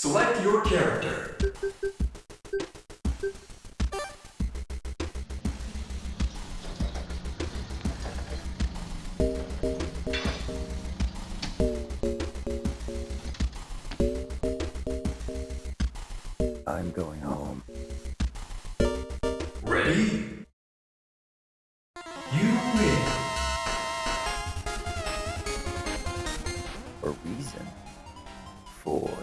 Select your character. I'm going home. Ready? You win. A reason for